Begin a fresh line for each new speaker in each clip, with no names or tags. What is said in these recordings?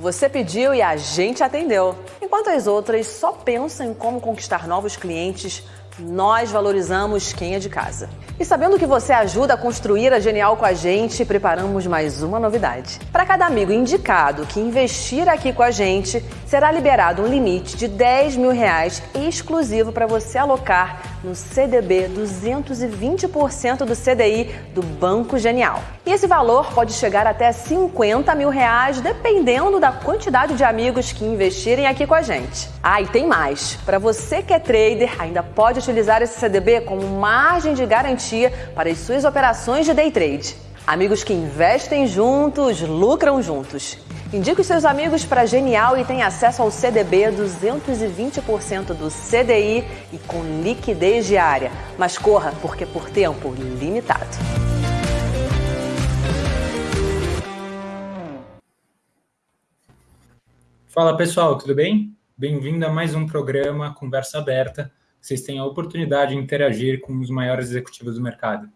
Você pediu e a gente atendeu. Enquanto as outras só pensam em como conquistar novos clientes, nós valorizamos quem é de casa. E sabendo que você ajuda a construir a Genial com a gente, preparamos mais uma novidade. Para cada amigo indicado que investir aqui com a gente, será liberado um limite de 10 mil reais exclusivo para você alocar no CDB 220% do CDI do Banco Genial. E esse valor pode chegar até 50 mil reais, dependendo da quantidade de amigos que investirem aqui com a gente. Ah, e tem mais. Para você que é trader, ainda pode utilizar esse CDB como margem de garantia para as suas operações de day trade. Amigos que investem juntos, lucram juntos. Indique os seus amigos para Genial e tenha acesso ao CDB 220% do CDI e com liquidez diária. Mas corra, porque por tempo limitado.
Fala pessoal, tudo bem? Bem-vindo a mais um programa Conversa Aberta. Vocês têm a oportunidade de interagir com os maiores executivos do mercado.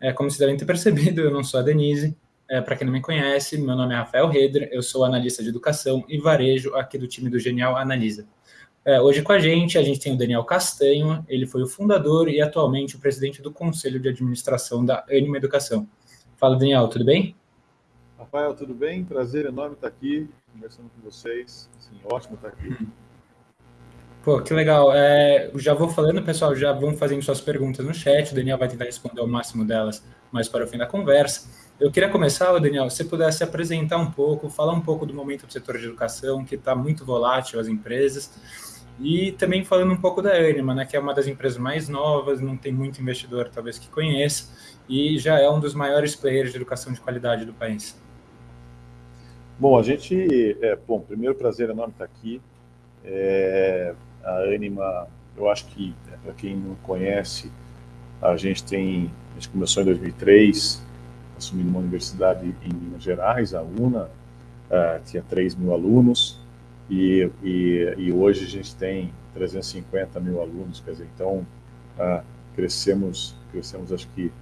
É, como vocês devem ter percebido, eu não sou a Denise. É, Para quem não me conhece, meu nome é Rafael Redra, eu sou analista de educação e varejo aqui do time do Genial Analisa. É, hoje com a gente, a gente tem o Daniel Castanho, ele foi o fundador e atualmente o presidente do Conselho de Administração da Anima Educação. Fala, Daniel, tudo bem?
Rafael, tudo bem? Prazer enorme estar aqui, conversando com vocês. Assim, ótimo estar aqui.
Pô, que legal. É, já vou falando, pessoal, já vão fazendo suas perguntas no chat. O Daniel vai tentar responder o máximo delas mais para o fim da conversa. Eu queria começar, Daniel, se você pudesse apresentar um pouco, falar um pouco do momento do setor de educação, que está muito volátil, as empresas, e também falando um pouco da Anima, né, que é uma das empresas mais novas, não tem muito investidor talvez que conheça, e já é um dos maiores players de educação de qualidade do país.
Bom, a gente, é, bom, primeiro prazer enorme estar aqui. É, a Anima, eu acho que, é, para quem não conhece, a gente tem, a gente começou em 2003, assumindo uma universidade em Minas Gerais, a UNA, uh, tinha 3 mil alunos, e, e, e, hoje a gente tem 350 mil alunos, quer dizer, então uh, crescemos, crescemos acho que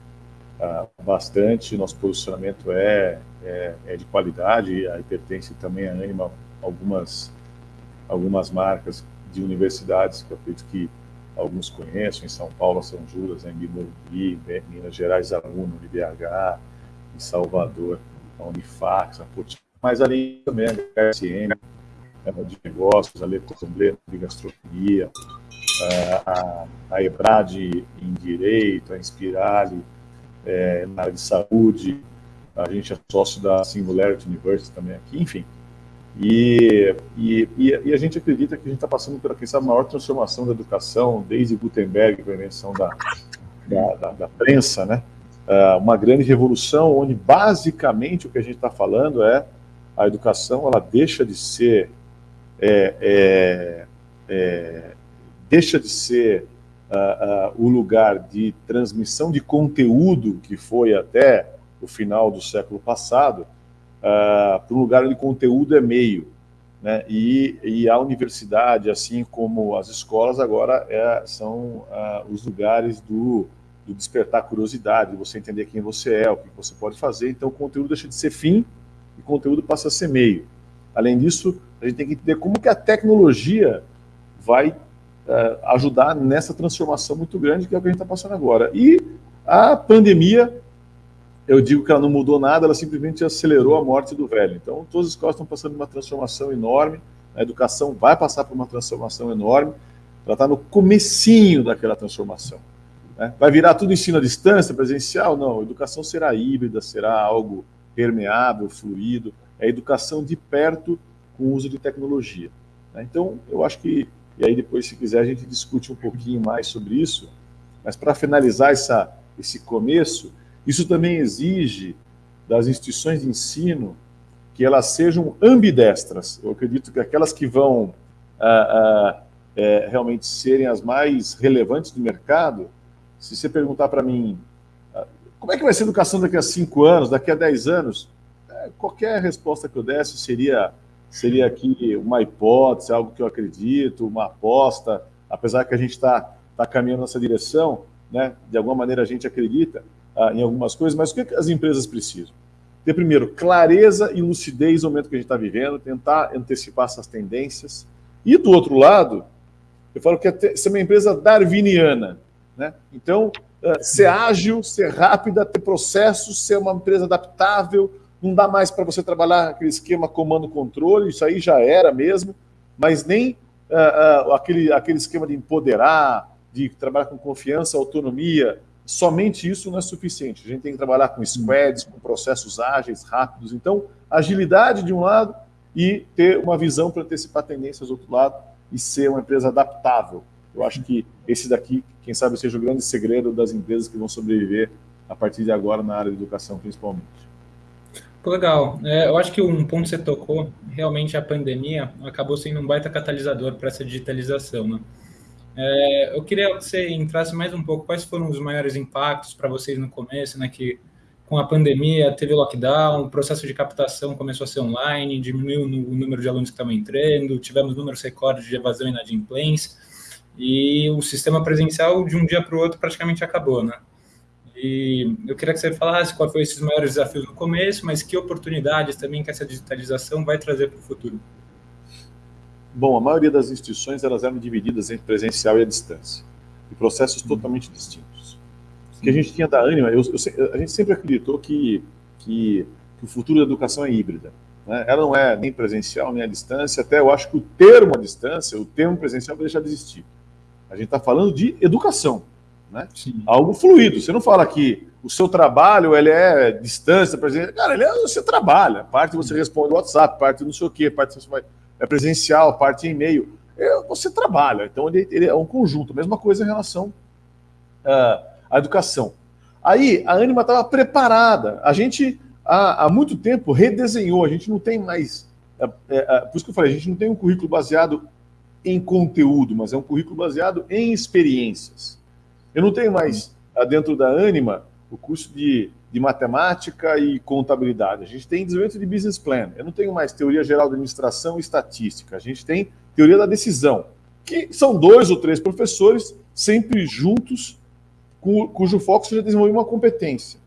uh, bastante, nosso posicionamento é, é, é, de qualidade, aí pertence também a Anima algumas, algumas marcas de universidades que eu acredito que alguns conhecem, em São Paulo, São Judas, em Morumbi, Minas Gerais, a UNO, UniBH, em Salvador, a Unifax, a Putin, mas ali também a HSM, de negócios, a Lecomble de gastronomia, a, a EBRAD em direito, a Inspirale é, na área de saúde, a gente é sócio da Singularity University também aqui, enfim. E, e, e, a gente acredita que a gente está passando pela, quem sabe, a maior transformação da educação, desde Gutenberg, com a invenção da, da, da, da prensa, né? uh, uma grande revolução, onde basicamente o que a gente está falando é a educação ela deixa de ser é, é, é, deixa de ser uh, uh, o lugar de transmissão de conteúdo que foi até o final do século passado uh, para um lugar onde conteúdo é meio. Né? E, e, a universidade, assim como as escolas, agora é, são os lugares do, do despertar curiosidade, de você entender quem você é, o que você pode fazer. Então, o conteúdo deixa de ser fim e o conteúdo passa a ser meio. Além disso, a gente tem que entender como que a tecnologia vai uh, ajudar nessa transformação muito grande que é o que a gente está passando agora. E a pandemia, eu digo que ela não mudou nada, ela simplesmente acelerou a morte do velho. Então, todas as escolas estão passando uma transformação enorme, a educação vai passar por uma transformação enorme, ela está no comecinho daquela transformação. Né? Vai virar tudo ensino à distância, presencial? Não, a educação será híbrida, será algo permeável, fluido, é educação de perto com uso de tecnologia. Né? Então, eu acho que, e aí depois, se quiser, a gente discute um pouquinho mais sobre isso, mas para finalizar essa, esse começo, isso também exige das instituições de ensino que elas sejam ambidestras. Eu acredito que aquelas que vão ah, ah, é, realmente serem as mais relevantes do mercado, se você perguntar para mim, ah, como é que vai ser a educação daqui a cinco anos, daqui a dez anos? É, qualquer resposta que eu desse seria, seria aqui uma hipótese, algo que eu acredito, uma aposta, apesar que a gente está tá caminhando nessa direção, né? de alguma maneira a gente acredita ah, em algumas coisas, mas o que, as empresas precisam? ter, primeiro, clareza e lucidez no momento que a gente está vivendo, tentar antecipar essas tendências. E, do outro lado, eu falo que é ser uma empresa darwiniana. Né? Então, uh, ser ágil, ser rápida, ter processos, ser uma empresa adaptável, não dá mais para você trabalhar aquele esquema comando-controle, isso aí já era mesmo, mas nem uh, uh, aquele, aquele esquema de empoderar, de trabalhar com confiança, autonomia, somente isso não é suficiente. A gente tem que trabalhar com squads, com processos ágeis, rápidos. Então, agilidade de um lado e ter uma visão para antecipar tendências do outro lado e ser uma empresa adaptável. Eu acho que esse daqui, quem sabe, seja o grande segredo das empresas que vão sobreviver a partir de agora na área de educação, principalmente.
Legal. É, eu acho que um ponto que você tocou, realmente a pandemia acabou sendo um baita catalisador para essa digitalização. Né? É, eu queria que você entrasse mais um pouco, quais foram os maiores impactos para vocês no começo, né, que com a pandemia teve lockdown, o processo de captação começou a ser online, diminuiu o número de alunos que estavam entrando, tivemos números recordes de evasão e inadimplência, e o sistema presencial de um dia para o outro praticamente acabou, né? E eu queria que você falasse quais foram esses maiores desafios no começo, mas que oportunidades também que essa digitalização vai trazer para o futuro.
Bom, a maioria das instituições elas eram divididas entre presencial e a distância, e processos uhum. totalmente distintos. O que a gente tinha da Anima, eu, eu, a gente sempre acreditou que, que, que, o futuro da educação é híbrida. Né? Ela não é nem presencial nem à distância, até eu acho que o termo à distância, o termo presencial vai deixar de existir. A gente está falando de educação né? Algo fluido. Você não fala que o seu trabalho ele é distância, presencial. Cara, ele é você trabalha. Parte você responde no WhatsApp, parte não sei o quê, parte você vai, é presencial, parte e-mail. É, você trabalha. Então ele, ele, é um conjunto. Mesma coisa em relação uh, à educação. Aí a Anima estava preparada. A gente há, há, muito tempo redesenhou. A gente não tem mais. É, é, é, por isso que eu falei, a gente não tem um currículo baseado em conteúdo, mas é um currículo baseado em experiências. Eu não tenho mais ah, dentro da Anima o curso de, de matemática e contabilidade. A gente tem desenvolvimento de business plan. Eu não tenho mais teoria geral de administração e estatística. A gente tem teoria da decisão, que são dois ou três professores sempre juntos, cujo foco seja desenvolver uma competência.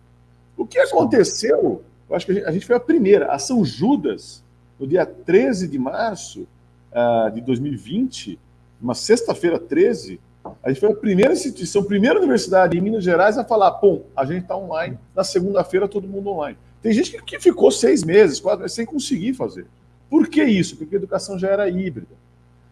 O que aconteceu? Eu acho que a gente, a gente foi a primeira. A São Judas, no dia 13 de março uh, de 2020, uma sexta-feira 13, a gente foi a primeira instituição, a primeira universidade em Minas Gerais a falar, pô, a gente está online, na segunda-feira todo mundo online. Tem gente que, que ficou seis meses, quatro meses, sem conseguir fazer. Por que isso? Porque a educação já era híbrida.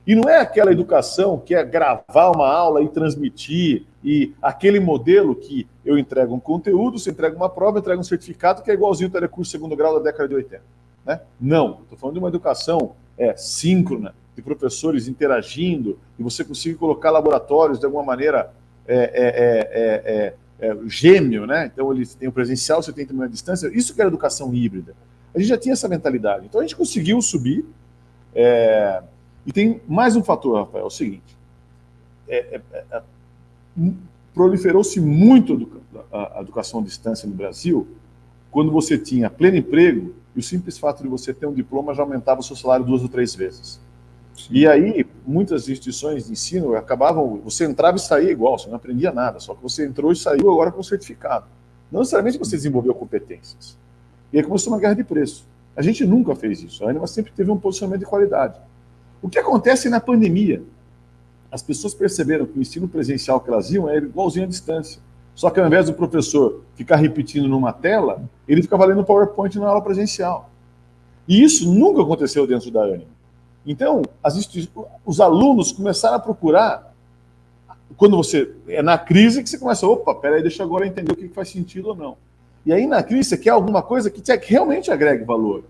E não é aquela educação que é gravar uma aula e transmitir, e aquele modelo que eu entrego um conteúdo, você entrega uma prova, entrega um certificado, que é igualzinho o telecurso segundo grau da década de 80. Né? Não, estou falando de uma educação é, síncrona, de professores interagindo, e você conseguir colocar laboratórios de alguma maneira é é, é, é, é, gêmeo, né? Então eles têm o presencial, você tem também a distância. Isso que era educação híbrida. A gente já tinha essa mentalidade. Então a gente conseguiu subir. e tem mais um fator, Rafael, é o seguinte. proliferou-se muito a educação à distância no Brasil quando você tinha pleno emprego e o simples fato de você ter um diploma já aumentava o seu salário duas ou três vezes. E aí, muitas instituições de ensino acabavam, você entrava e saía igual, você não aprendia nada, só que você entrou e saiu agora com certificado. Não necessariamente você desenvolveu competências. E aí começou uma guerra de preço. A gente nunca fez isso, a Anima sempre teve um posicionamento de qualidade. O que acontece na pandemia? As pessoas perceberam que o ensino presencial que elas iam era igualzinho à distância. Só que ao invés do professor ficar repetindo numa tela, ele ficava lendo PowerPoint na aula presencial. E isso nunca aconteceu dentro da Anima. Então, os alunos começaram a procurar, quando você é na crise que você começa, opa, peraí, deixa agora entender o que faz sentido ou não. E aí na crise você quer alguma coisa que realmente agregue valor.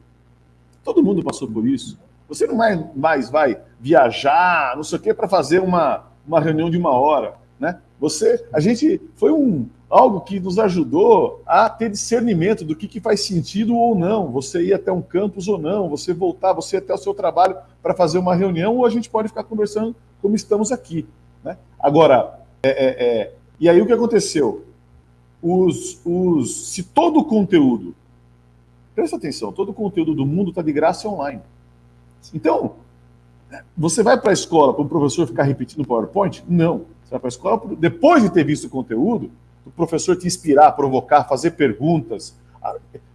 Todo mundo passou por isso. Você não mais, mais vai viajar, não sei o quê, para fazer uma, uma reunião de uma hora. Né? Você, a gente foi um, algo que nos ajudou a ter discernimento do que, que faz sentido ou não. Você ir até um campus ou não, você voltar, você ir até o seu trabalho para fazer uma reunião, ou a gente pode ficar conversando como estamos aqui. Né? Agora, é, é, é, e aí o que aconteceu? Os, os, se todo o conteúdo, presta atenção, todo o conteúdo do mundo está de graça online. Então, você vai para a escola para o professor ficar repetindo PowerPoint? Não. Você vai para a escola, depois de ter visto o conteúdo, o professor te inspirar, provocar, fazer perguntas.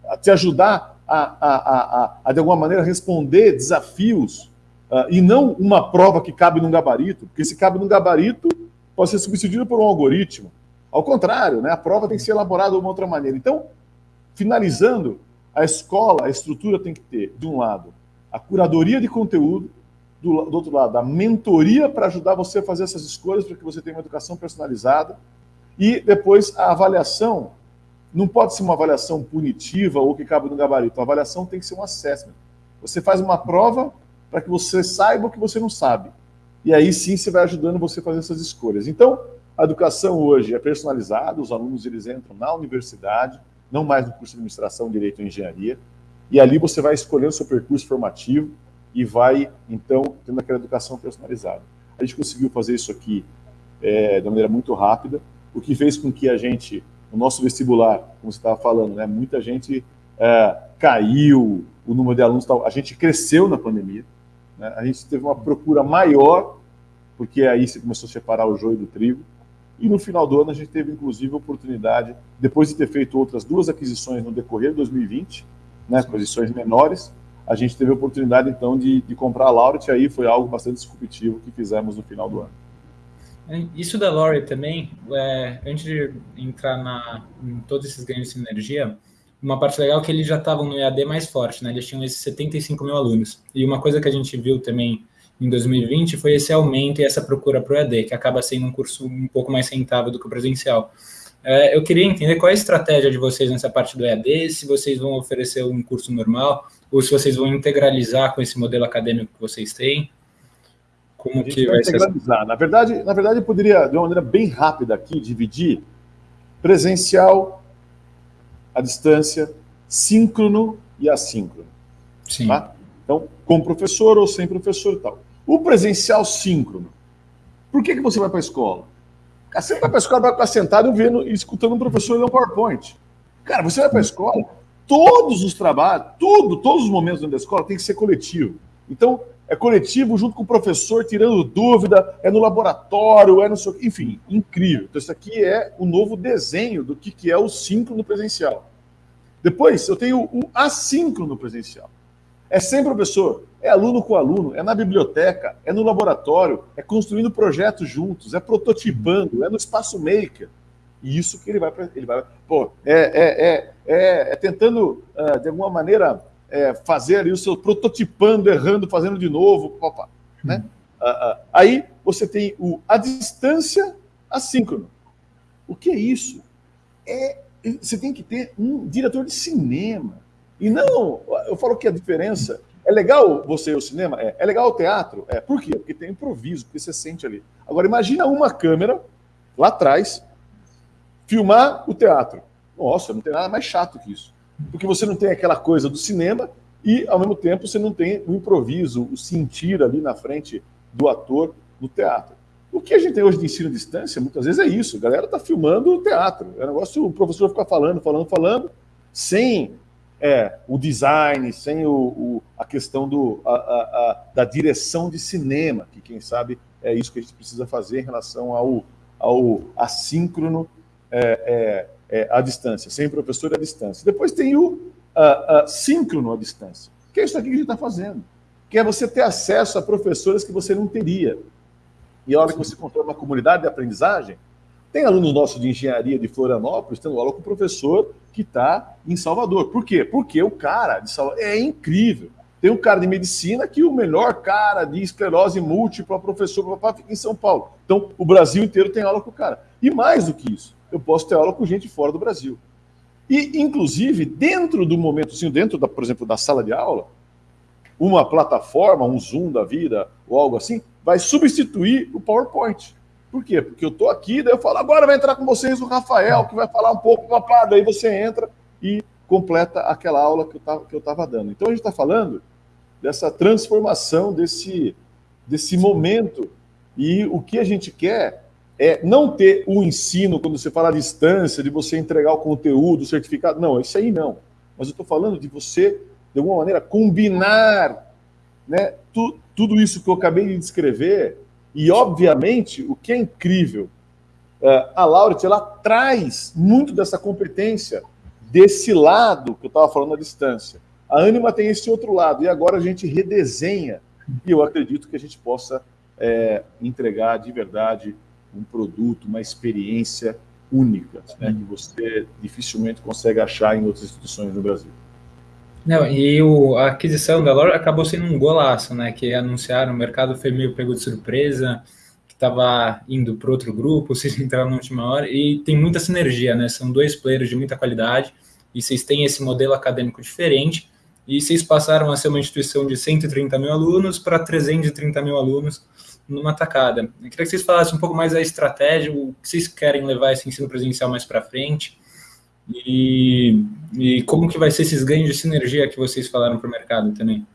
a te ajudar a, a, a, a, de alguma maneira, responder desafios uh, e não uma prova que cabe num gabarito, porque se cabe num gabarito, pode ser substituído por um algoritmo. Ao contrário, né, a prova tem que ser elaborada de uma outra maneira. Então, finalizando, a escola, a estrutura tem que ter, de um lado, a curadoria de conteúdo, do, do outro lado, a mentoria para ajudar você a fazer essas escolhas, para que você tenha uma educação personalizada, e depois a avaliação não pode ser uma avaliação punitiva ou que cabe no gabarito. A avaliação tem que ser um assessment. Você faz uma prova para que você saiba o que você não sabe. E aí sim você vai ajudando você a fazer essas escolhas. Então, a educação hoje é personalizada, os alunos eles entram na universidade, não mais no curso de administração, direito ou engenharia, e ali você vai escolher o seu percurso formativo e vai, então, tendo aquela educação personalizada. A gente conseguiu fazer isso aqui é, de maneira muito rápida, o que fez com que a gente, no nosso vestibular, como você estava falando, né, muita gente é, caiu, o número de alunos, tal, a gente cresceu na pandemia, né, a gente teve uma procura maior, porque aí você começou a separar o joio do trigo, e no final do ano a gente teve, inclusive, a oportunidade, depois de ter feito outras duas aquisições no decorrer de 2020, né, aquisições menores, a gente teve a oportunidade, então, de, de comprar a Lauret, aí foi algo bastante disruptivo que fizemos no final do ano.
É, isso da Lore também, é, antes de entrar na, em todos esses ganhos de sinergia, uma parte legal é que eles já estavam no EAD mais forte, né? Eles tinham esses 75 mil alunos. E uma coisa que a gente viu também em 2020 foi esse aumento e essa procura para o EAD, que acaba sendo um curso um pouco mais rentável do que o presencial. É, eu queria entender qual é a estratégia de vocês nessa parte do EAD, se vocês vão oferecer um curso normal, ou se vocês vão integralizar com esse modelo acadêmico que vocês têm.
Como que vai, vai integralizar. Ser? Na verdade, na verdade, eu poderia, de uma maneira bem rápida aqui, dividir presencial, à distância, síncrono e assíncrono. Sim. Tá? Então, com professor ou sem professor e tal. O presencial síncrono. Por que, que você vai para a escola? Você vai para a escola, vai ficar sentado vendo e escutando um professor ler um PowerPoint. Cara, você vai para a escola, todos os trabalhos, tudo, todos os momentos dentro da escola tem que ser coletivo. Então, é coletivo junto com o professor, tirando dúvida, é no laboratório, é no seu. Enfim, incrível. Então, isso aqui é o novo desenho do que, que é o síncrono presencial. Depois, eu tenho o assíncrono presencial. É sem professor, é aluno com aluno, é na biblioteca, é no laboratório, é construindo projetos juntos, é prototipando, é no espaço maker. E isso que ele vai. Ele vai pô, é, é, é, é, é tentando, uh, de alguma maneira, é, fazer ali o seu prototipando, errando, fazendo de novo, papá, né? Uh, uh, aí você tem o a distância assíncrono. O que é isso? É, você tem que ter um diretor de cinema. E não, eu falo que a diferença é legal você ir ao cinema? É. É legal o teatro? É. Por quê? Porque tem improviso, porque você sente ali. Agora, imagina uma câmera lá atrás filmar o teatro. Nossa, não tem nada mais chato que isso porque você não tem aquela coisa do cinema e, ao mesmo tempo, você não tem o improviso, o sentir ali na frente do ator no teatro. O que a gente tem hoje de ensino à distância, muitas vezes é isso. A galera está filmando o teatro. É um negócio, o professor fica falando, falando, falando, sem é, o design, sem o, o a questão do, a, a, a, da direção de cinema, que quem sabe é isso que a gente precisa fazer em relação ao, ao assíncrono é, é, é, à distância, sem professor à distância. Depois tem o síncrono à distância, que é isso aqui que a gente está fazendo, que é você ter acesso a professores que você não teria. E a hora que você controla uma comunidade de aprendizagem, tem alunos nossos de engenharia de Florianópolis tendo aula com o professor que está em Salvador. Por quê? Porque o cara de Salvador é incrível. Tem um cara de medicina que o melhor cara de esclerose múltipla, professor, papá, fica em São Paulo. Então, o Brasil inteiro tem aula com o cara. E mais do que isso, eu posso ter aula com gente fora do Brasil. E, inclusive, dentro do momento, assim, dentro, da, por exemplo, da sala de aula, uma plataforma, um Zoom da vida, ou algo assim, vai substituir o PowerPoint. Por quê? Porque eu estou aqui, daí eu falo, agora vai entrar com vocês o Rafael, que vai falar um pouco, papá, daí você entra e completa aquela aula que eu estava dando. Então a gente está falando dessa transformação desse, desse momento. E o que a gente quer é não ter o ensino, quando você fala à distância, de você entregar o conteúdo, o certificado. Não, isso aí não. Mas eu estou falando de você, de alguma maneira, combinar né, tu, tudo isso que eu acabei de descrever. E, obviamente, o que é incrível, uh, a Lauret, ela traz muito dessa competência desse lado que eu estava falando à distância. A Anima tem esse outro lado, e agora a gente redesenha, e eu acredito que a gente possa é, entregar de verdade um produto, uma experiência única, né, que você dificilmente consegue achar em outras instituições no Brasil.
Não, e o, a aquisição da Lore acabou sendo um golaço, né? Que anunciaram, o mercado foi meio pego de surpresa, que estava indo para outro grupo, vocês entraram na última hora, e tem muita sinergia, né? São dois players de muita qualidade, e vocês têm esse modelo acadêmico diferente, e vocês passaram a ser uma instituição de 130 mil alunos para 330 mil alunos numa tacada. Eu queria que vocês falassem um pouco mais da estratégia, o que vocês querem levar esse ensino presencial mais para frente, e, e, como que vai ser esses ganhos de sinergia que vocês falaram para o mercado também?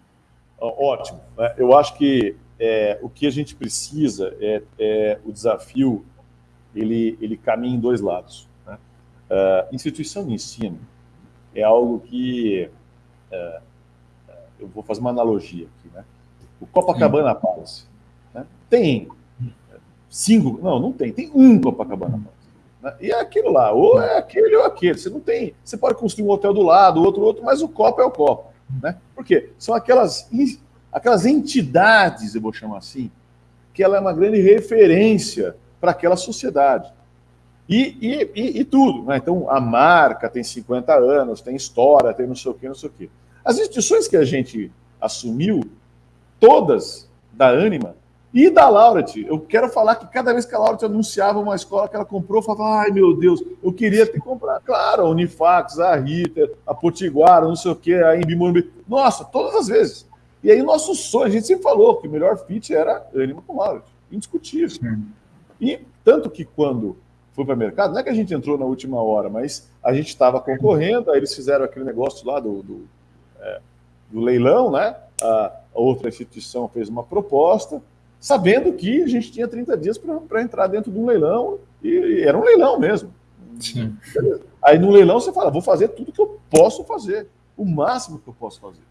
Ótimo. É, eu acho que é, o que a gente precisa é, é, o desafio, ele, ele caminha em dois lados. Né? Uh, instituição de ensino é algo que, uh, eu vou fazer uma analogia aqui, né? O Copacabana Palace né? Tem cinco, não, não tem, tem um Copacabana Palace. Né? E é aquilo lá, ou é aquele ou aquele. Você não tem. Você pode construir um hotel do lado, outro, outro, mas o copo é o copo. Né? Por quê? São aquelas, aquelas entidades, eu vou chamar assim, que ela é uma grande referência para aquela sociedade. E, e, e, e tudo. Né? Então, a marca tem 50 anos, tem história, tem não sei o quê, não sei o quê. As instituições que a gente assumiu, todas da Anima, e da Lauret, eu quero falar que cada vez que a Lauret anunciava uma escola que ela comprou, eu falava, ai meu Deus, eu queria ter comprado. Claro, a Unifax, a Rita, a Potiguara, não sei o quê, a Imbimorumbi. Nossa, todas as vezes. E aí nosso sonho, a gente sempre falou que o melhor fit era Anima com Lauret, indiscutível. Sim. E tanto que quando foi para o mercado, não é que a gente entrou na última hora, mas a gente estava concorrendo, aí eles fizeram aquele negócio lá do, do, é, do leilão, né? A outra instituição fez uma proposta, sabendo que a gente tinha 30 dias para entrar dentro de um leilão, e, e, era um leilão mesmo. Sim. Aí no leilão você fala, vou fazer tudo que eu posso fazer, o máximo que eu posso fazer.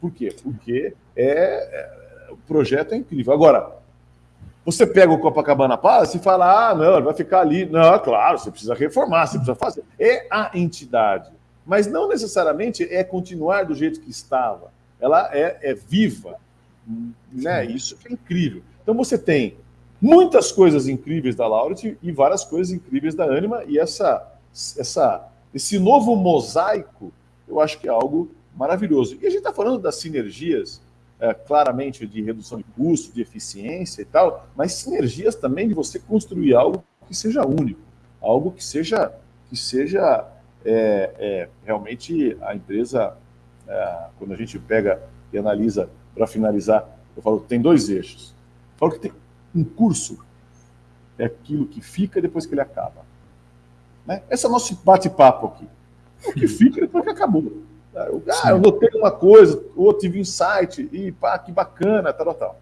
Por quê? Porque é, é o projeto é incrível. Agora, você pega o Copacabana Palace e fala, ah, não, ele vai ficar ali. Não, claro, você precisa reformar, você precisa fazer. É a entidade. Mas não necessariamente é continuar do jeito que estava. Ela é, é viva, né? Isso é incrível. Então você tem muitas coisas incríveis da Lauret e várias coisas incríveis da Anima, e essa, essa, esse novo mosaico, eu acho que é algo maravilhoso. E a gente está falando das sinergias, é, claramente, de redução de custo, de eficiência e tal, mas sinergias também de você construir algo que seja único, algo que seja, que seja é, é, realmente a empresa, é, quando a gente pega e analisa para finalizar, eu falo que tem dois eixos. Eu falo que tem um curso é aquilo que fica depois que ele acaba. Né? Esse é o nosso bate-papo aqui. O que fica depois que acabou. Eu, ah, eu notei uma coisa, ou tive insight, e pá, que bacana, tal, tal.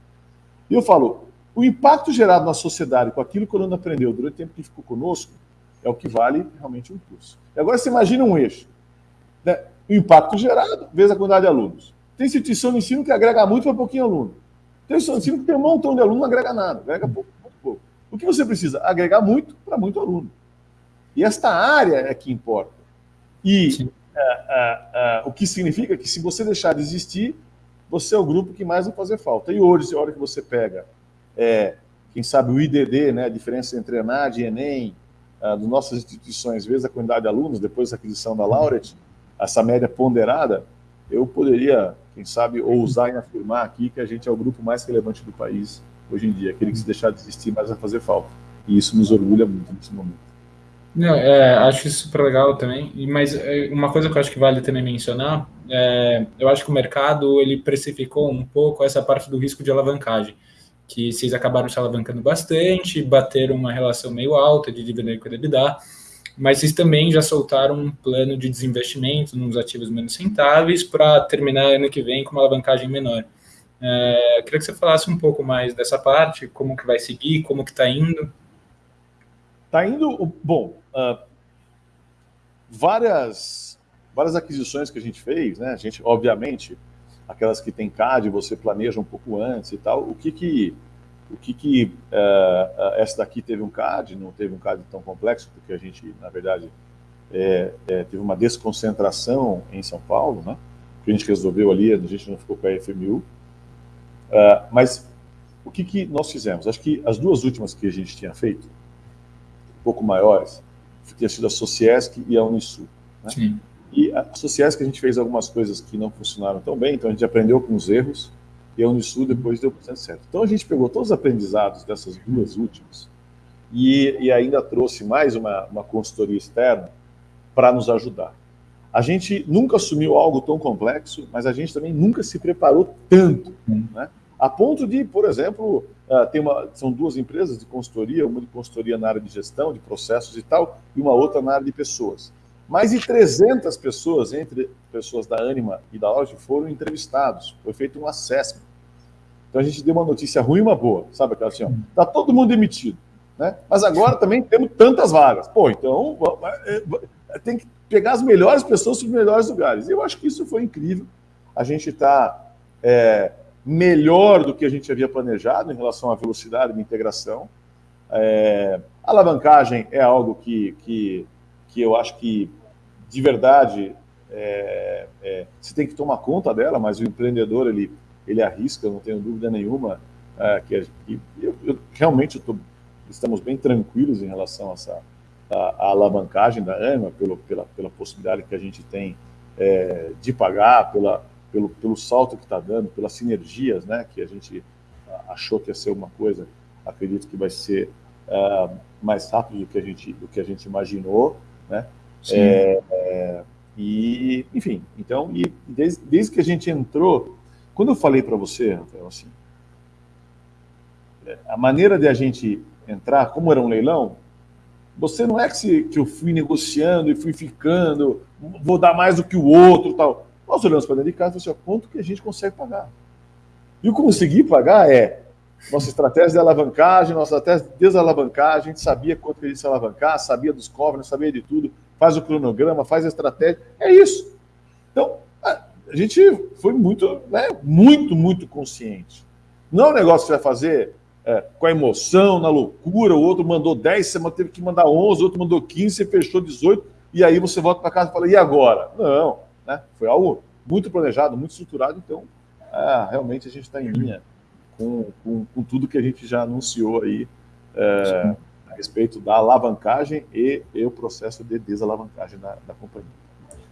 E eu falo, o impacto gerado na sociedade com aquilo que o aluno aprendeu durante o tempo que ficou conosco é o que vale realmente um curso. E agora você imagina um eixo. Né? O impacto gerado vezes a quantidade de alunos. Tem instituição de ensino que agrega muito para pouquinho aluno. Tem instituição de ensino que tem um montão de aluno não agrega nada, agrega pouco, muito pouco. O que você precisa? Agregar muito para muito aluno. E esta área é que importa. E é, é, é, o que significa que se você deixar de existir, você é o grupo que mais vai fazer falta. E hoje, a hora que você pega, é, quem sabe o IDD, né, a diferença entre ENAD e ENEM, uh, das nossas instituições, vezes a quantidade de alunos, depois da aquisição da Laureate, essa média ponderada, eu poderia, quem sabe, ousar em afirmar aqui que a gente é o grupo mais relevante do país hoje em dia, aquele que se deixar de existir mais vai fazer falta. E isso nos orgulha muito nesse momento.
Não, é, acho isso super legal também, mas é, uma coisa que eu acho que vale também mencionar, é, eu acho que o mercado ele precificou um pouco essa parte do risco de alavancagem, que vocês acabaram se alavancando bastante, bateram uma relação meio alta de dividendo com EBITDA, mas vocês também já soltaram um plano de desinvestimento nos ativos menos rentáveis para terminar ano que vem com uma alavancagem menor. É, queria que você falasse um pouco mais dessa parte, como que vai seguir, como que está indo.
Está indo, bom, uh, várias, várias aquisições que a gente fez, né? A gente, obviamente, aquelas que tem CAD, você planeja um pouco antes e tal. O que que o que, que uh, essa daqui teve um CAD, não teve um CAD tão complexo, porque a gente, na verdade, é, é, teve uma desconcentração em São Paulo, né? que a gente resolveu ali, a gente não ficou com a FMU. Uh, ah, mas o que, que nós fizemos? Acho que as duas últimas que a gente tinha feito, um pouco maiores, tinha sido a Sociesc e a Unisul. Né? Sim. E a Sociesc a gente fez algumas coisas que não funcionaram tão bem, então a gente aprendeu com os erros, e a Unisul depois deu bastante certo. Então a gente pegou todos os aprendizados dessas duas últimas e, e ainda trouxe mais uma, uma consultoria externa para nos ajudar. A gente nunca assumiu algo tão complexo, mas a gente também nunca se preparou tanto, né? A ponto de, por exemplo, uh, tem uma, são duas empresas de consultoria, uma de consultoria na área de gestão, de processos e tal, e uma outra na área de pessoas. Mais de 300 pessoas, entre pessoas da Anima e da Loja, foram entrevistados. Foi feito um assessment. Então a gente deu uma notícia ruim e uma boa, sabe aquela assim, ó, tá todo mundo demitido, né? Mas agora também temos tantas vagas. Pô, então é, tem que pegar as melhores pessoas para os melhores lugares. Eu acho que isso foi incrível. A gente está é, melhor do que a gente havia planejado em relação à velocidade de integração. É, alavancagem é algo que, que, que eu acho que, de verdade, é, é, você tem que tomar conta dela, mas o empreendedor, ele, ele arrisca, não tenho dúvida nenhuma, é, que, que eu, eu, realmente eu tô, estamos bem tranquilos em relação a essa a, a alavancagem da AMA, pelo, pela, pela possibilidade que a gente tem é, de pagar, pela, pelo, pelo salto que está dando, pelas sinergias, né, que a gente achou que ia ser uma coisa, acredito que vai ser uh, mais rápido do que a gente, do que a gente imaginou, né? É, é, e, enfim, então, e desde, desde que a gente entrou, quando eu falei para você, Rafael, assim, é, a maneira de a gente entrar, como era um leilão, você não é que, se, que eu fui negociando e fui ficando, vou dar mais do que o outro tal. Nós olhamos para dentro de casa e falamos assim, quanto que a gente consegue pagar? E o conseguir pagar é nossa estratégia de alavancagem, nossa estratégia de desalavancagem, a gente sabia quanto que a gente ia alavancar, sabia dos covers, sabia de tudo, faz o cronograma, faz a estratégia, é isso. Então, a gente foi muito, né, muito, muito consciente. Não é um negócio que você vai fazer é, com a emoção, na loucura, o outro mandou 10, você teve que mandar 11, o outro mandou 15, você fechou 18, e aí você volta para casa e fala, e agora? Não, né? Foi algo muito planejado, muito estruturado, então é, realmente a gente está em linha com, com, com, tudo que a gente já anunciou aí é, a respeito da alavancagem e, e, o processo de desalavancagem da, da companhia.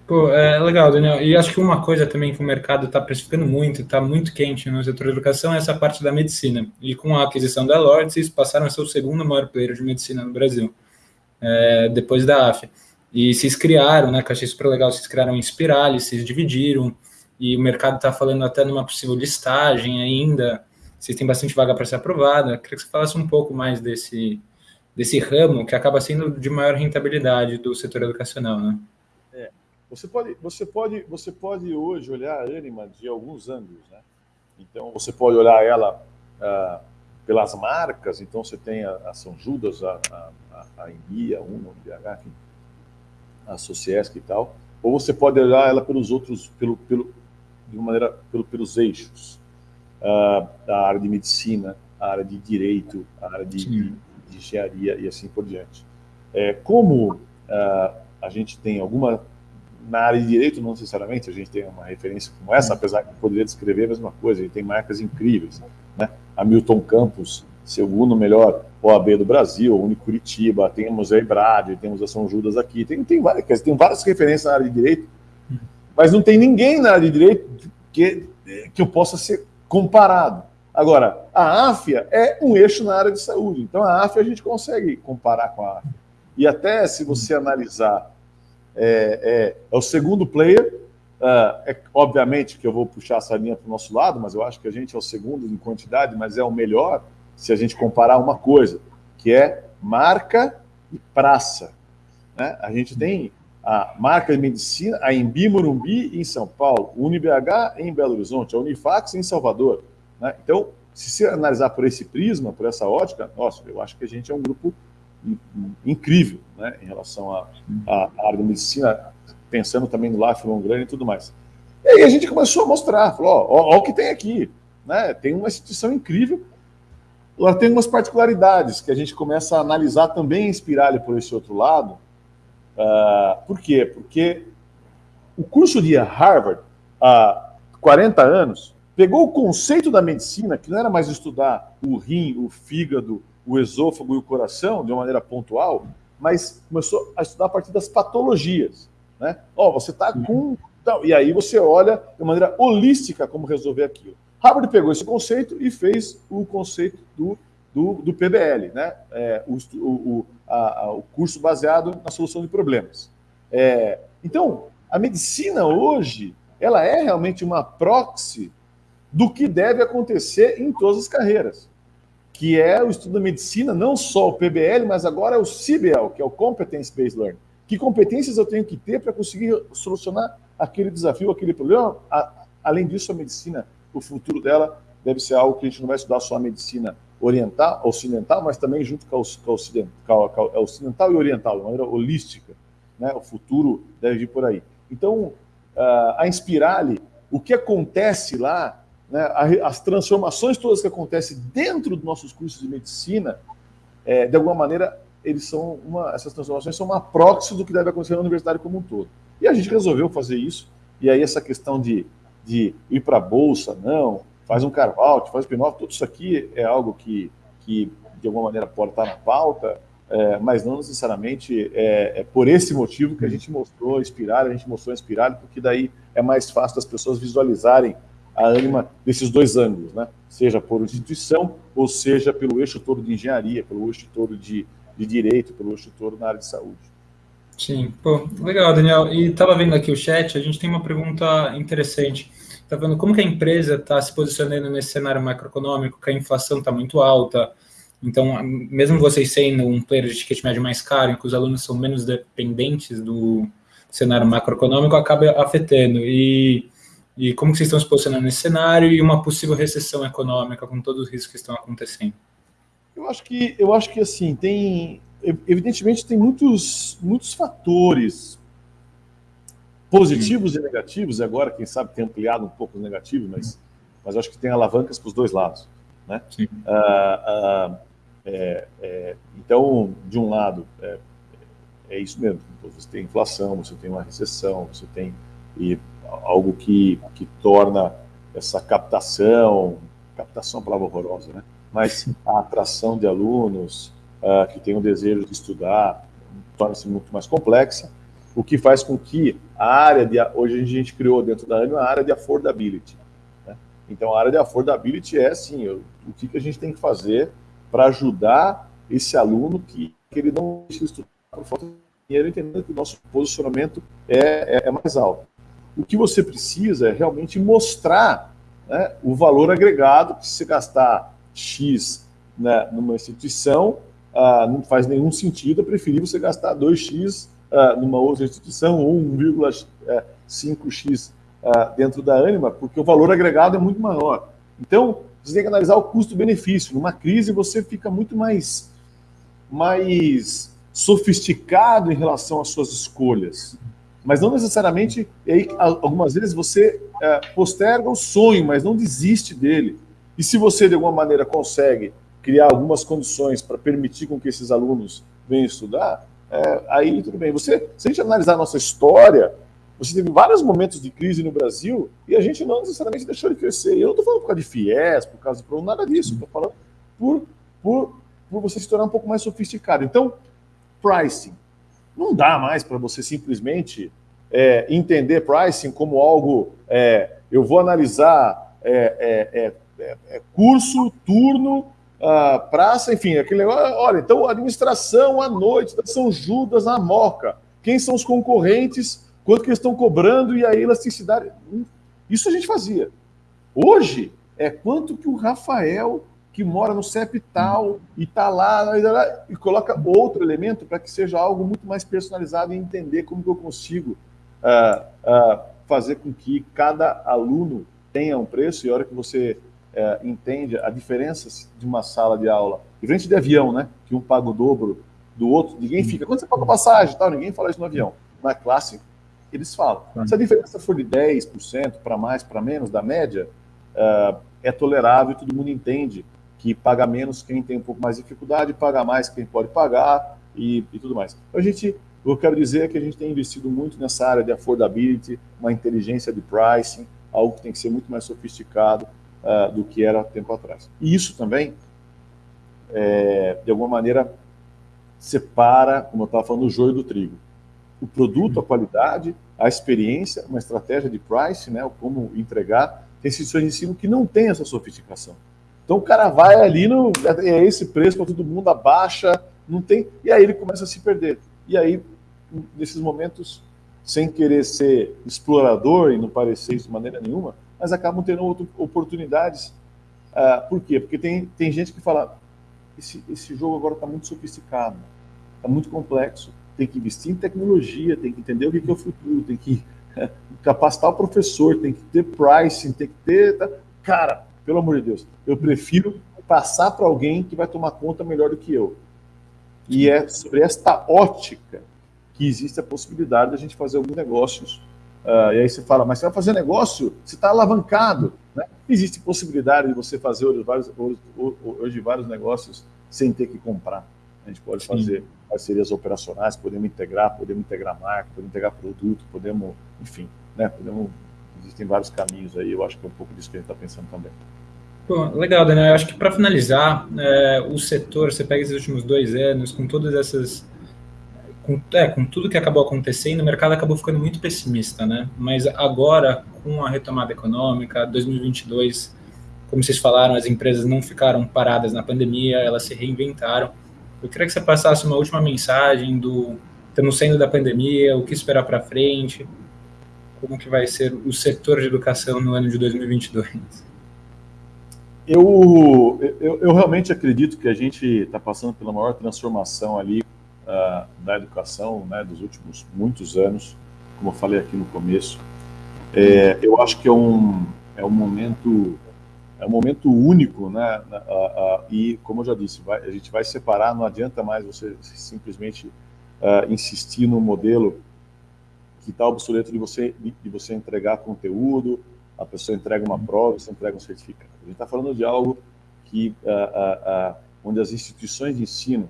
Pô, é legal, Daniel. E acho que uma coisa também que o mercado está precificando muito, está muito quente no setor de educação, é essa parte da medicina. E com a aquisição da Lords, eles passaram a ser o segundo maior player de medicina no Brasil, é, depois da AFIA. E vocês criaram, né, que eu achei super legal, vocês criaram em Spirale, vocês dividiram, e o mercado está falando até numa possível listagem ainda, vocês têm bastante vaga para ser aprovada. Eu queria que você falasse um pouco mais desse, desse ramo que acaba sendo de maior rentabilidade do setor educacional, né?
Você pode, você pode, você pode hoje olhar a Anima de alguns ângulos, né? Então, você pode olhar ela ah, pelas marcas, então você tem a, a São Judas, a, a, a, a Embi, a Uno, a a Sociesc e tal, ou você pode olhar ela pelos outros, pelo, pelo, de uma maneira, pelo, pelos eixos, uh, a área de medicina, a área de direito, a área de, de, de engenharia e assim por diante. É, como uh, a gente tem alguma, na área de direito não necessariamente a gente tem uma referência como essa, apesar que poderia descrever a mesma coisa, a gente tem marcas incríveis, né? A Milton Campos, segundo melhor OAB do Brasil, a Unicuritiba, temos a Ebrad, temos a São Judas aqui, tem, tem, várias, tem várias referências na área de direito, mas não tem ninguém na área de direito que, que eu possa ser comparado. Agora, a AFIA é um eixo na área de saúde, então a AFIA a gente consegue comparar com a AFIA. E até se você analisar, é, é, é o segundo player, uh, é obviamente que eu vou puxar essa linha para o nosso lado, mas eu acho que a gente é o segundo em quantidade, mas é o melhor, se a gente comparar uma coisa, que é marca e praça. Né? A gente tem a marca de medicina, a Embi Morumbi em São Paulo, UniBH em Belo Horizonte, a Unifax em Salvador. Né? Então, se você analisar por esse prisma, por essa ótica, nossa, eu acho que a gente é um grupo incrível né, em relação à área da medicina, pensando também no Life Long e tudo mais. E aí a gente começou a mostrar, falou, ó, ó, ó o que tem aqui. Né? Tem uma instituição incrível, ela tem umas particularidades que a gente começa a analisar também, inspirar por esse outro lado, Uh, por quê? Porque o curso de Harvard, há 40 anos, pegou o conceito da medicina, que não era mais estudar o rim, o fígado, o esôfago e o coração de uma maneira pontual, mas começou a estudar a partir das patologias. Né? Ó, oh, você está com. Então, e aí você olha de maneira holística como resolver aquilo. Harvard pegou esse conceito e fez o conceito do, do, do PBL, né? É, o, o, a, a, o curso baseado na solução de problemas. É, então, a medicina hoje, ela é realmente uma proxy do que deve acontecer em todas as carreiras, que é o estudo da medicina, não só o PBL, mas agora é o CBL, que é o Competence Based Learning. Que competências eu tenho que ter para conseguir solucionar aquele desafio, aquele problema? além disso, a medicina, o futuro dela deve ser algo que a gente não vai estudar só a medicina oriental, ocidental, mas também junto com a, ocidental, com a ocidental e oriental, de maneira holística. Né? O futuro deve vir por aí. Então, a Inspirale, o que acontece lá né, as transformações todas que acontecem dentro dos nossos cursos de medicina, é, de alguma maneira, eles são uma, essas transformações são uma proxy do que deve acontecer na universidade como um todo. E a gente resolveu fazer isso, e aí essa questão de, de ir para a bolsa, não, faz um carve-out, faz spin-off, tudo isso aqui é algo que, que de alguma maneira pode estar na pauta, é, mas não necessariamente é, é, por esse motivo que a gente mostrou Inspirar, a gente mostrou Inspirar, porque daí é mais fácil das pessoas visualizarem a ânima desses dois ângulos, né? seja por instituição ou seja pelo eixo todo de engenharia, pelo eixo todo de, de direito, pelo eixo todo na área de saúde.
Sim, pô, legal, Daniel. E estava vendo aqui o chat, a gente tem uma pergunta interessante. Está vendo como que a empresa está se posicionando nesse cenário macroeconômico, que a inflação está muito alta, então, mesmo vocês sendo um player de ticket médio mais caro, em que os alunos são menos dependentes do cenário macroeconômico, acaba afetando. E e como que vocês estão se posicionando nesse cenário e uma possível recessão econômica com todos os riscos que estão acontecendo?
Eu acho que, eu acho que assim, tem, evidentemente tem muitos, muitos fatores positivos Sim. e negativos, e agora, quem sabe, tem ampliado um pouco os negativos, mas, mas acho que tem alavancas para os dois lados. Né? Ah, ah, é, é, então, de um lado, é, é isso mesmo, você tem inflação, você tem uma recessão, você tem e algo que, que torna essa captação, captação é uma palavra horrorosa, né? mas a atração de alunos uh, que têm o desejo de estudar torna-se muito mais complexa, o que faz com que a área de, hoje a gente criou dentro da ANIO a área de affordability. Né? Então a área de affordability é assim, o que, que a gente tem que fazer para ajudar esse aluno que, que ele não estudar por falta de dinheiro, entendendo que o nosso posicionamento é, é, é mais alto. O que você precisa é realmente mostrar né, o valor agregado, que se você gastar X né, numa instituição, ah, não faz nenhum sentido, é preferir você gastar 2X ah, numa outra instituição ou 1,5X ah, dentro da Anima, porque o valor agregado é muito maior. Então, você tem que analisar o custo-benefício. Numa crise, você fica muito mais, mais sofisticado em relação às suas escolhas mas não necessariamente, aí, algumas vezes você é, posterga o sonho, mas não desiste dele. E se você, de alguma maneira, consegue criar algumas condições para permitir com que esses alunos venham estudar, é, aí tudo bem. Você, se a gente analisar a nossa história, você teve vários momentos de crise no Brasil e a gente não necessariamente deixou de crescer. Eu não estou falando por causa de FIES, por causa de nada disso. Estou falando por, por, por você se tornar um pouco mais sofisticado. Então, pricing. Não dá mais para você simplesmente é, entender pricing como algo, é, eu vou analisar é, é, é, é curso, turno, uh, praça, enfim, aquele negócio. Olha, então administração à noite da São Judas na Moca. Quem são os concorrentes, quanto que eles estão cobrando e a elasticidade. Isso a gente fazia. Hoje é quanto que o Rafael, que mora no CEP tal, e está lá, e coloca outro elemento para que seja algo muito mais personalizado e entender como que eu consigo uh, uh, fazer com que cada aluno tenha um preço, e a hora que você uh, entende a diferença de uma sala de aula, diferente de avião, né? Que um paga o dobro do outro, ninguém fica, quando você paga passagem tal, ninguém fala isso no avião. Na classe, eles falam. Se a diferença for de 10% para mais, para menos da média, uh, é tolerável e todo mundo entende que paga menos quem tem um pouco mais de dificuldade, paga mais quem pode pagar e, e tudo mais. Então, a gente O que eu quero dizer é que a gente tem investido muito nessa área de affordability, uma inteligência de pricing, algo que tem que ser muito mais sofisticado uh, do que era tempo atrás. E isso também, é, de alguma maneira, separa, como eu estava falando, o joio do trigo. O produto, a qualidade, a experiência, uma estratégia de price, né, como entregar, tem instituições de ensino que não tem essa sofisticação. Então o cara vai ali, no, é esse preço para todo mundo, abaixa, não tem, e aí ele começa a se perder. E aí, nesses momentos, sem querer ser explorador e não parecer isso de maneira nenhuma, mas acabam tendo outras oportunidades. Uh, por quê? Porque tem, tem gente que fala, esse, esse jogo agora está muito sofisticado, está muito complexo, tem que investir em tecnologia, tem que entender o que é o futuro, tem que capacitar o professor, tem que ter pricing, tem que ter... Tá? Cara, pelo amor de Deus, eu prefiro passar para alguém que vai tomar conta melhor do que eu. E é sobre esta ótica que existe a possibilidade de a gente fazer alguns negócios. Uh, e aí você fala, mas você vai fazer negócio? Você está alavancado. Né? Existe possibilidade de você fazer hoje vários, hoje, vários negócios sem ter que comprar. A gente pode Sim. fazer parcerias operacionais, podemos integrar, podemos integrar marca, podemos integrar produto, podemos, enfim, né? Podemos, existem vários caminhos aí, eu acho que é um pouco disso que a gente está pensando também.
Bom, legal, Daniel. Eu acho que para finalizar, é, o setor, você pega esses últimos dois anos, com todas essas. Com, é, com tudo que acabou acontecendo, o mercado acabou ficando muito pessimista, né? Mas agora, com a retomada econômica, 2022, como vocês falaram, as empresas não ficaram paradas na pandemia, elas se reinventaram. Eu queria que você passasse uma última mensagem do estamos saindo da pandemia, o que esperar para frente, como que vai ser o setor de educação no ano de 2022.
Eu, eu, eu realmente acredito que a gente está passando pela maior transformação ali uh, da educação né, dos últimos muitos anos, como eu falei aqui no começo. É, eu acho que é um, é um momento é um momento único, né? e, como eu já disse, vai, a gente vai separar, não adianta mais você simplesmente uh, insistir no modelo que está obsoleto de você, de você entregar conteúdo, a pessoa entrega uma prova, você entrega um certificado. A gente está falando de algo que, uh, uh, onde as instituições de ensino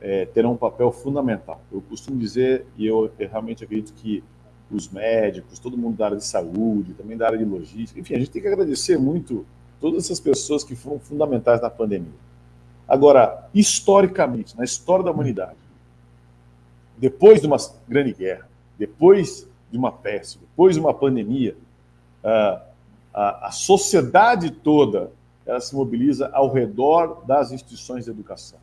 é, terão um papel fundamental. Eu costumo dizer, e eu, eu realmente acredito que os médicos, todo mundo da área de saúde, também da área de logística. Enfim, a gente tem que agradecer muito todas essas pessoas que foram fundamentais na pandemia. Agora, historicamente, na história da humanidade, depois de uma grande guerra, depois de uma peste, depois de uma pandemia, a, a, a sociedade toda ela se mobiliza ao redor das instituições de educação.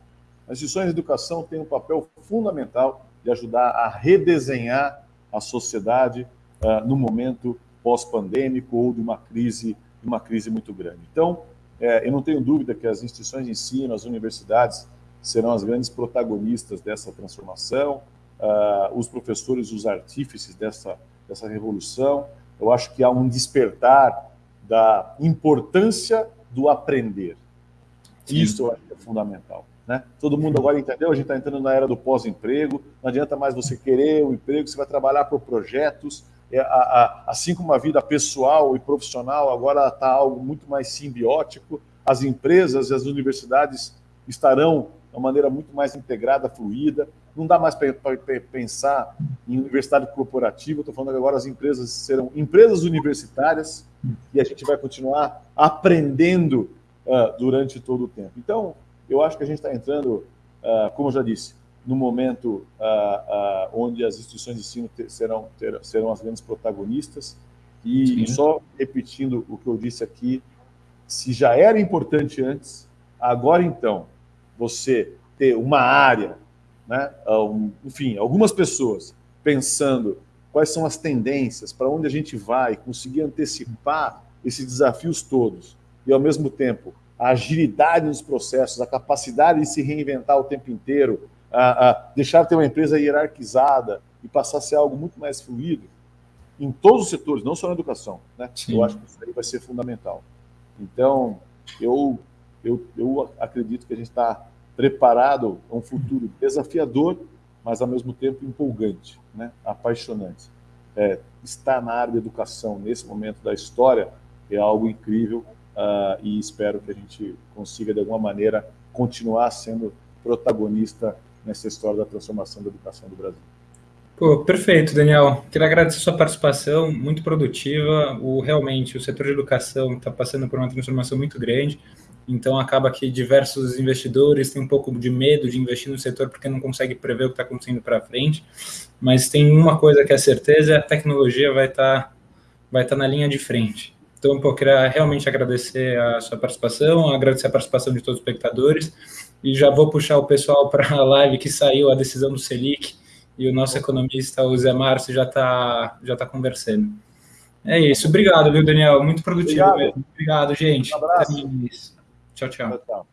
As instituições de educação têm um papel fundamental de ajudar a redesenhar a sociedade uh, no momento pós-pandêmico ou de uma crise, uma crise muito grande. Então, é, eu não tenho dúvida que as instituições de ensino, as universidades, serão as grandes protagonistas dessa transformação, uh, os professores, os artífices dessa, dessa revolução. Eu acho que há um despertar da importância do aprender. Sim. Isso eu acho que é fundamental. Né? Todo mundo agora entendeu, a gente está entrando na era do pós-emprego, não adianta mais você querer o um emprego, você vai trabalhar por projetos, é, a, a, assim como a vida pessoal e profissional agora está algo muito mais simbiótico, as empresas e as universidades estarão de uma maneira muito mais integrada, fluida, não dá mais para pensar em universidade corporativa, estou falando que agora as empresas serão empresas universitárias e a gente vai continuar aprendendo uh, durante todo o tempo. Então, eu acho que a gente está entrando, uh, como eu já disse, no momento uh, uh, onde as instituições de ensino ter, serão, ter, serão as grandes protagonistas. E só repetindo o que eu disse aqui, se já era importante antes, agora então, você ter uma área, né, um, enfim, algumas pessoas pensando quais são as tendências, para onde a gente vai, conseguir antecipar esses desafios todos, e ao mesmo tempo a agilidade nos processos, a capacidade de se reinventar o tempo inteiro, a, a deixar de ter uma empresa hierarquizada e passar a ser algo muito mais fluido, em todos os setores, não só na educação. Né? Eu acho que isso aí vai ser fundamental. Então, eu, eu, eu acredito que a gente está preparado a um futuro desafiador, mas ao mesmo tempo empolgante, né? apaixonante. É, estar na área de educação nesse momento da história é algo incrível e espero que a gente consiga, de alguma maneira, continuar sendo protagonista nessa história da transformação da educação do Brasil.
Pô, perfeito, Daniel. Queria agradecer a sua participação, muito produtiva. O, realmente, o setor de educação está passando por uma transformação muito grande, então acaba que diversos investidores têm um pouco de medo de investir no setor porque não consegue prever o que está acontecendo para frente. Mas tem uma coisa que é certeza: a tecnologia vai estar tá, vai tá na linha de frente. Então, pô, queria realmente agradecer a sua participação, agradecer a participação de todos os espectadores e já vou puxar o pessoal para a live que saiu a decisão do Selic e o nosso economista, o Zé Márcio, já está já tá conversando. É isso. Obrigado, viu, Daniel? Muito produtivo
Obrigado,
mesmo. Obrigado gente.
Um abraço.
Tchau, tchau.
tchau.